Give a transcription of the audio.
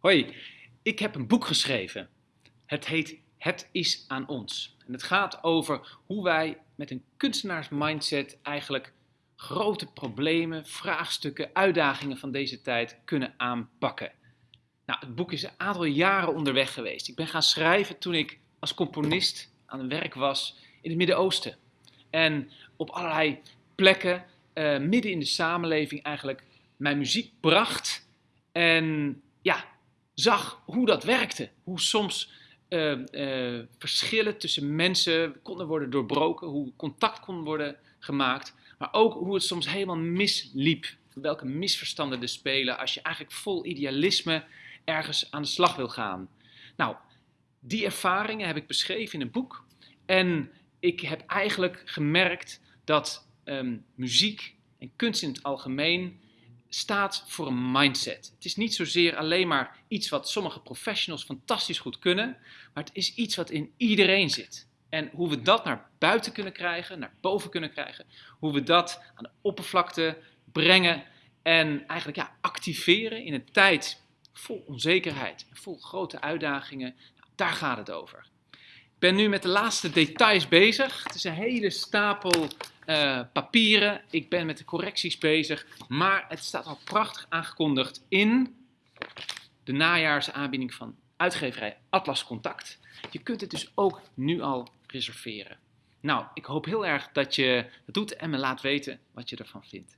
Hoi, ik heb een boek geschreven. Het heet Het is aan ons. En het gaat over hoe wij met een kunstenaarsmindset eigenlijk grote problemen, vraagstukken, uitdagingen van deze tijd kunnen aanpakken. Nou, het boek is een aantal jaren onderweg geweest. Ik ben gaan schrijven toen ik als componist aan het werk was in het Midden-Oosten. En op allerlei plekken, uh, midden in de samenleving eigenlijk, mijn muziek bracht. En zag hoe dat werkte. Hoe soms uh, uh, verschillen tussen mensen konden worden doorbroken, hoe contact kon worden gemaakt, maar ook hoe het soms helemaal misliep. Welke misverstanden er spelen als je eigenlijk vol idealisme ergens aan de slag wil gaan. Nou, die ervaringen heb ik beschreven in een boek. En ik heb eigenlijk gemerkt dat um, muziek en kunst in het algemeen staat voor een mindset. Het is niet zozeer alleen maar iets wat sommige professionals fantastisch goed kunnen, maar het is iets wat in iedereen zit. En hoe we dat naar buiten kunnen krijgen, naar boven kunnen krijgen, hoe we dat aan de oppervlakte brengen en eigenlijk ja, activeren in een tijd vol onzekerheid vol grote uitdagingen, nou, daar gaat het over. Ben nu met de laatste details bezig. Het is een hele stapel uh, papieren. Ik ben met de correcties bezig. Maar het staat al prachtig aangekondigd in de najaarsaanbieding van uitgeverij Atlas Contact. Je kunt het dus ook nu al reserveren. Nou, ik hoop heel erg dat je het doet en me laat weten wat je ervan vindt.